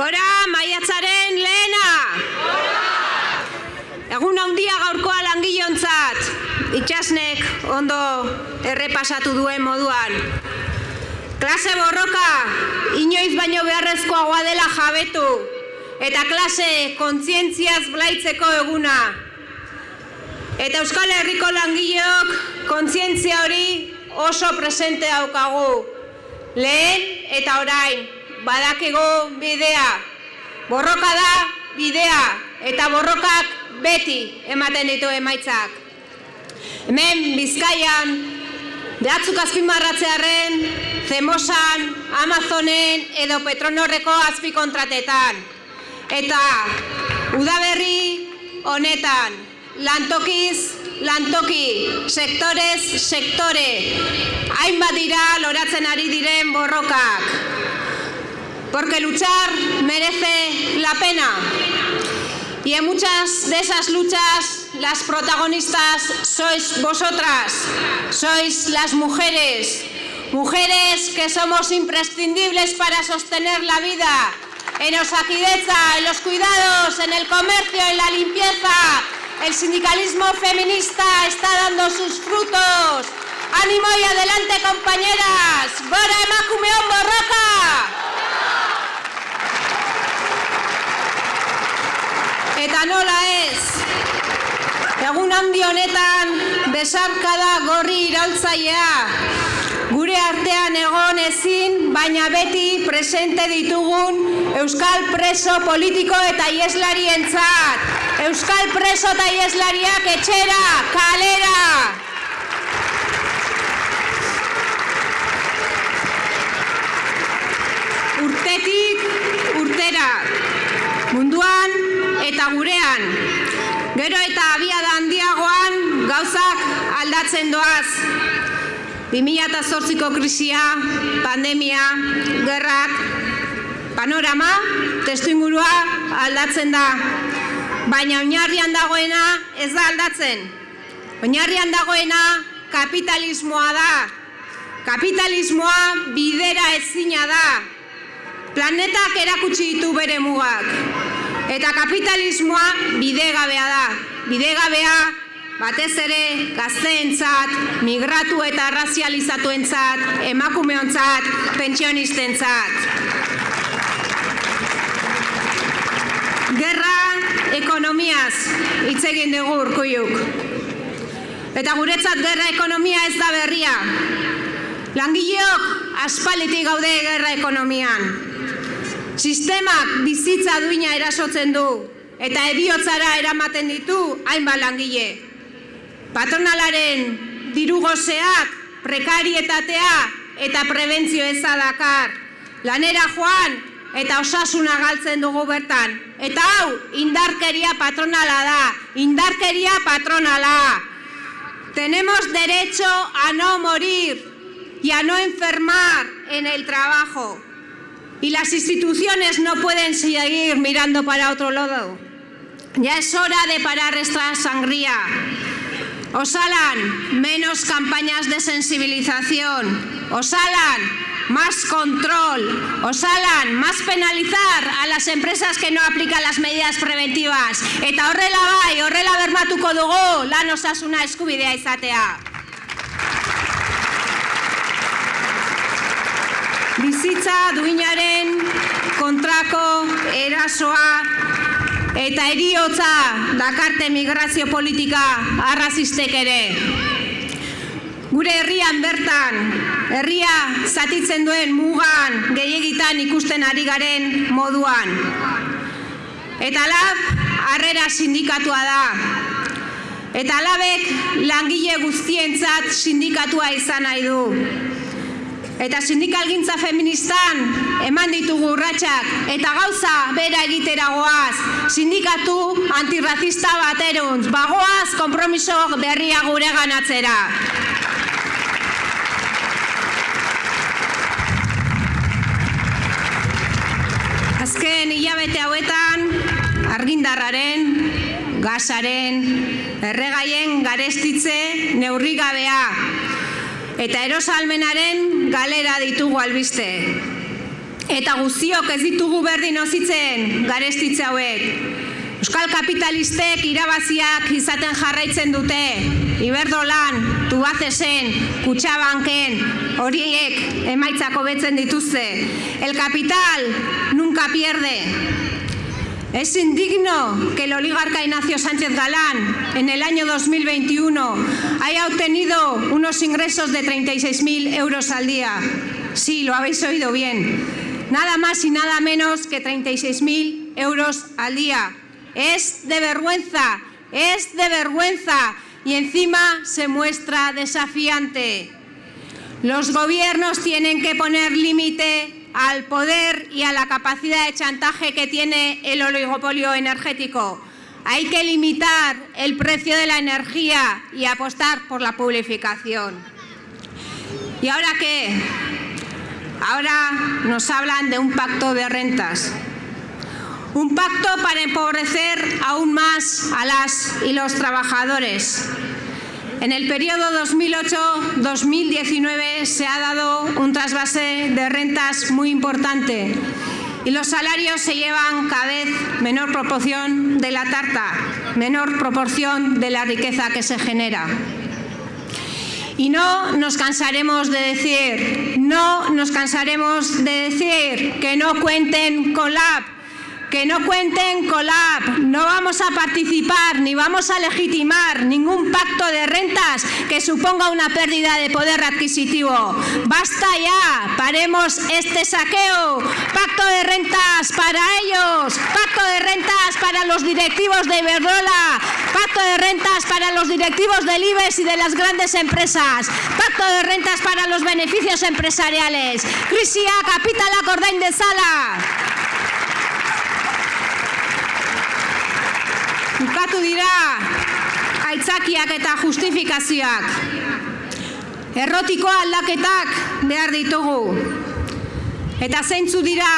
Gora maiatzaren lehena! Egun handia gaurkoa langilontzat, itxasnek ondo errepasatu duen moduan. Klase borroka, inoiz baino beharrezkoagoa dela jabetu, eta klase kontzientziaz blaitzeko eguna. Eta Euskal Herriko langileok kontzientzia hori oso presente daukagu. Lehen eta orain, badakigu bidea. Borroka da bidea eta borrokak beti ematen ditu emaitzak. Hemen Bizkaian behatzuk azpimarratzearen, Zemosan, Amazonen edo Petronorreko azpikontratetan. Eta udaberri honetan, lantokiz, lantoki, sektorez, sektore, hainbat dira loratzen ari diren borrokak. Porque luchar merece la pena. Y en muchas de esas luchas las protagonistas sois vosotras, sois las mujeres, mujeres que somos imprescindibles para sostener la vida, en Osakideza, en los cuidados, en el comercio, en la limpieza. El sindicalismo feminista está dando sus frutos. ¡Ánimo y adelante, compañeras! ¡Bora emakumeon borroka! Eta nola ez, egun handi honetan besarkada gorri iraultzailea. Gure artean egon ezin, baina beti presente ditugun Euskal preso politiko eta ieslarientzat. Euskal preso eta ieslariak etxera, kalera. Urtetik urtera, munduan eta gurean. Gero eta abiada handiagoan gauzak aldatzen doaz. 2008ko krisia, pandemia, gerrak, panorama, testu ingurua aldatzen da. Baina oinarrian dagoena ez da aldatzen. Oinarrian dagoena kapitalismoa da. Kapitalismoa bidera ezina da. Planetak erakutsi ditu bere mugak. Eta kapitalismoa bidegabea da. Bidegabea batez ere gazteentzat, migratu eta razializatuentzat, emakumeontzat, pentsionistentzat. Gerra ekonomiaz hitz egin dugu urkuiuk. Eta guretzat gerra ekonomia ez da berria. Langileok aspalitik gaude gerra ekonomian. Sistemak bizitza duina erasotzen du eta eriotzara eramaten ditu hainbat langile. Patronalaren diru gozeak, prekarietatea eta prebentzio eza dakar. Lanera joan eta osasuna galtzen dugu bertan. Eta hau, indarkeria patronala da, indarkeria patronala. Tenemos derecho a no morir y a no enfermar en el trabajo. Y las instituciones no pueden seguir mirando para otro lado. Ya es hora de parar esta sangría. Osalan, menos campañas de sensibilización. Osalan, más control. Osalan, más penalizar a las empresas que no aplican las medidas preventivas. Eta horrela bai, horrela bermatuko dugu lan osasuna eskubidea izatea. Bizitza duinaren kontrako erasoa eta eriotza dakarte migrazio politika arrazistek ere. Gure herrian bertan, herria zatitzen duen mugan gehiagitan ikusten ari garen moduan. Eta lab, harrera sindikatua da. Eta labek langile guztientzat sindikatua izan nahi du. Eta sindikalgintza feministan eman ditugu urratsak eta gauza bera egiteragoaz. Sindikatu antirrazista bateruntz, bagoaz konpromiso berria gure ganatzera. Azken hilabete hauetan argindarraren, gasaren, erregaien garestitze neurrigabea eta erosalmenaren galera ditugu albiste. Eta guztiok ez ditugu berdin ozitzen garestitze hauek. Euskal kapitalistek irabaziak izaten jarraitzen dute. Iberdolan, Tubacesen, Kutsabanken, horiek emaitzako betzen dituzte. El capital nunca pierde. Es indigno que el oligarca Ignacio Sánchez Galán en el año 2021 haya obtenido unos ingresos de 36.000 euros al día. Sí, lo habéis oído bien. Nada más y nada menos que 36.000 euros al día. Es de vergüenza, es de vergüenza y encima se muestra desafiante. Los gobiernos tienen que poner límite al poder y a la capacidad de chantaje que tiene el oligopolio energético. Hay que limitar el precio de la energía y apostar por la publificación. ¿Y ahora qué? Ahora nos hablan de un pacto de rentas. Un pacto para empobrecer aún más a las y los trabajadores. En el periodo 2008-2019 se ha dado un trasvase de rentas muy importante y los salarios se llevan cada vez menor proporción de la tarta, menor proporción de la riqueza que se genera. Y no nos cansaremos de decir, no nos cansaremos de decir que no cuenten con la que no cuenten con la app, no vamos a participar ni vamos a legitimar ningún pacto de rentas que suponga una pérdida de poder adquisitivo. Basta ya, paremos este saqueo. Pacto de rentas para ellos, pacto de rentas para los directivos de Iberdrola, pacto de rentas para los directivos del IBEX y de las grandes empresas, pacto de rentas para los beneficios empresariales. Crisia, capitala ordain de sala. Bukatu dira aitzakiak eta justifikazioak. Errotiko aldaketak behar ditugu. Eta zeintzu dira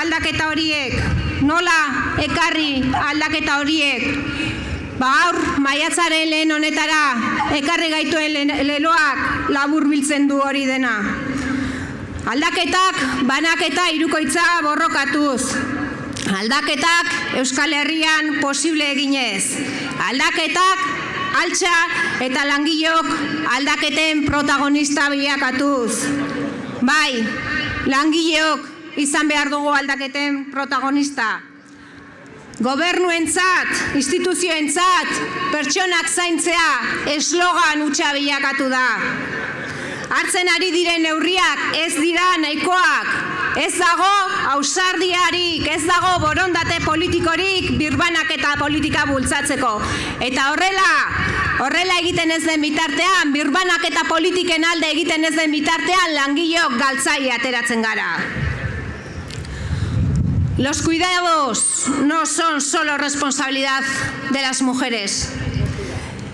aldaketa horiek, nola ekarri aldaketa horiek. Ba aur, maiatzaren lehen honetara, ekarri gaituen leloak labur biltzen du hori dena. Aldaketak, banaketa irukoitza borrokatuz. Aldaketak Euskal Herrian posible eginez. Aldaketak altxa eta langilok aldaketen protagonista bilakatuz. Bai, langileok izan behar dugu aldaketen protagonista. Gobernuentzat, instituzioentzat, pertsonak zaintzea eslogan utxa bilakatu da. Hartzen ari diren neurriak ez dira nahikoak, Ez dago ausardiarik, ez dago borondate politikorik birbanak eta politika bultzatzeko. Eta horrela, horrela egiten ez den bitartean, birbanak eta politiken alde egiten ez den bitartean, langileok galtzai ateratzen gara. Los cuidados no son solo responsabilidad de las mujeres.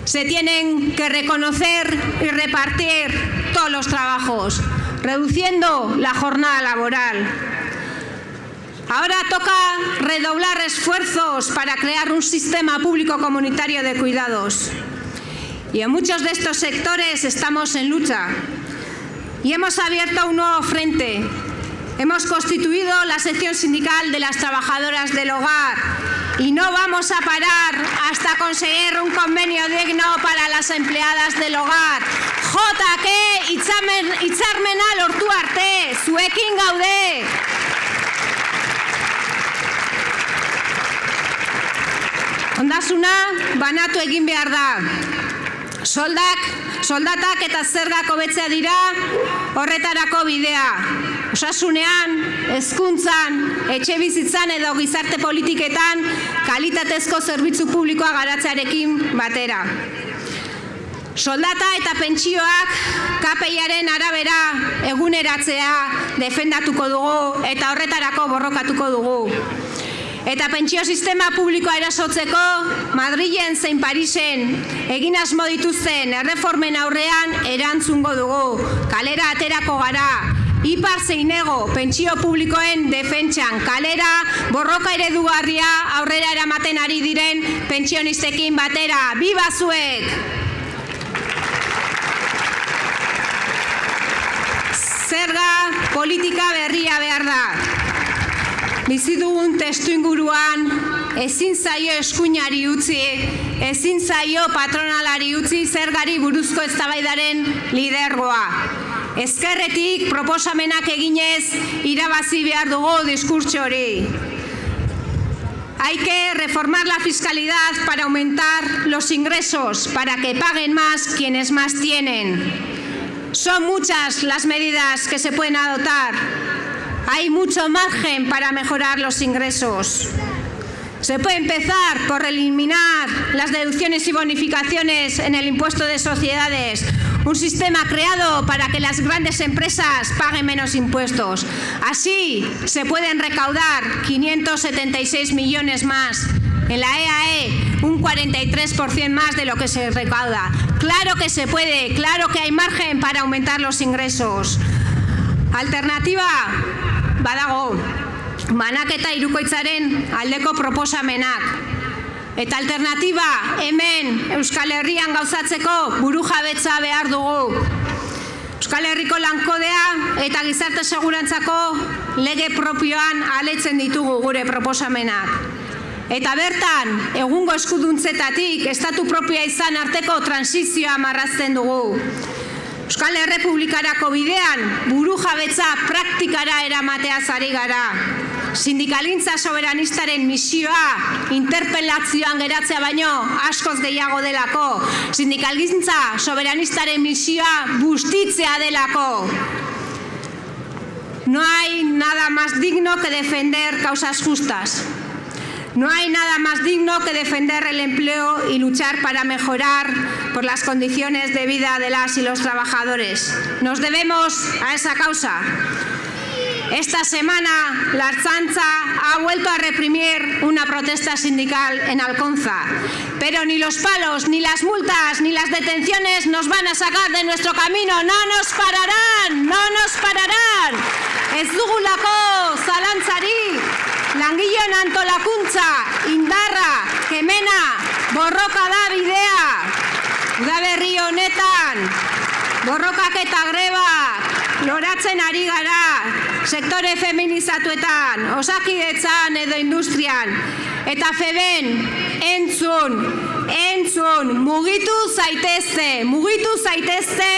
Se tienen que reconocer y repartir todos los trabajos reduciendo la jornada laboral. Ahora toca redoblar esfuerzos para crear un sistema público comunitario de cuidados. Y en muchos de estos sectores estamos en lucha. Y hemos abierto un nuevo frente. Hemos constituido la sección sindical de las trabajadoras del hogar y no vamos a parar hasta conseguir un convenio digno para las empleadas del hogar. JK itzamen, itzarmena lortu arte, zuekin gaude. Ondasuna banatu egin behar da. Soldak, soldatak eta zergak hobetzea dira horretarako bidea. Osasunean, hezkuntzan, etxe bizitzan edo gizarte politiketan kalitatezko zerbitzu publikoa garatzearekin batera. Soldata eta pentsioak KPIaren arabera eguneratzea defendatuko dugu eta horretarako borrokatuko dugu. Eta pentsio sistema publikoa erasotzeko Madrilen zein Parisen egin asmo dituzten erreformen aurrean erantzungo dugu. Kalera aterako gara. Ipar zeinego pentsio publikoen defentsan kalera borroka eredugarria aurrera eramaten ari diren pentsionistekin batera. Biba zuek! Politika berria behar da. Bizi dugun testu inguruan, ezin zaio eskuinari utzi, ezin zaio patronalari utzi zergari buruzko eztabaidaren lidergoa. Ezkerretik proposamenak eginez irabazi behar dugu diskurtso hori. Hay que reformar la fiscalidad para aumentar los ingresos, para que paguen más quienes más tienen. Son muchas las medidas que se pueden adoptar. Hay mucho margen para mejorar los ingresos. Se puede empezar por eliminar las deducciones y bonificaciones en el impuesto de sociedades, un sistema creado para que las grandes empresas paguen menos impuestos. Así se pueden recaudar 576 millones más. En la EAE, un 43% más de lo que se recauda. Claro que se puede, claro que hay margen para aumentar los ingresos. Alternativa, badago, banaketa irukoitzaren aldeko proposamenak. Eta alternatiba hemen Euskal Herrian gauzatzeko buru jabetza behar dugu. Euskal Herriko lankodea eta gizarte segurantzako lege propioan aletzen ditugu gure proposamenak. Eta bertan, egungo eskuduntzetatik estatu propioa izan arteko transizioa marrazten dugu. Euskal Errepublikarako bidean buru jabetza praktikara eramatea zari gara. Sindikalintza soberanistaren misioa interpelazioan geratzea baino askoz gehiago delako. Sindikalintza soberanistaren misioa bustitzea delako. No hay nada más digno que defender causas justas. No hay nada más digno que defender el empleo y luchar para mejorar por las condiciones de vida de las y los trabajadores. Nos debemos a esa causa. Esta semana la Archancha ha vuelto a reprimir una protesta sindical en Alconza. Pero ni los palos, ni las multas, ni las detenciones nos van a sacar de nuestro camino. No nos pararán, no nos pararán. Ez dugulako langileon antolakuntza, indarra, kemena, borroka da bidea. Udaberri honetan, borrokak eta grebak, loratzen ari gara, sektore feminizatuetan, osakidetzan edo industrian, eta feben, entzun, entzun, mugitu zaitezte, mugitu zaitezte,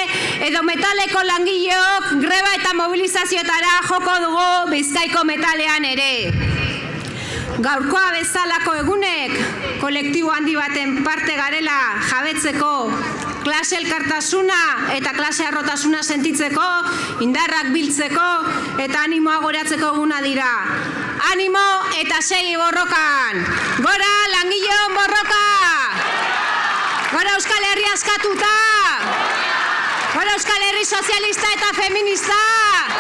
edo metaleko langileok greba eta mobilizazioetara joko dugu bizkaiko metalean ere. Gaurkoa bezalako egunek, kolektibo handi baten parte garela jabetzeko, klase elkartasuna eta klase arrotasuna sentitzeko, indarrak biltzeko eta animoa goratzeko eguna dira. Animo eta segi borrokan! Gora langileon borroka! Gora Euskal Herri askatuta! Gora Euskal Herri sozialista eta feminista!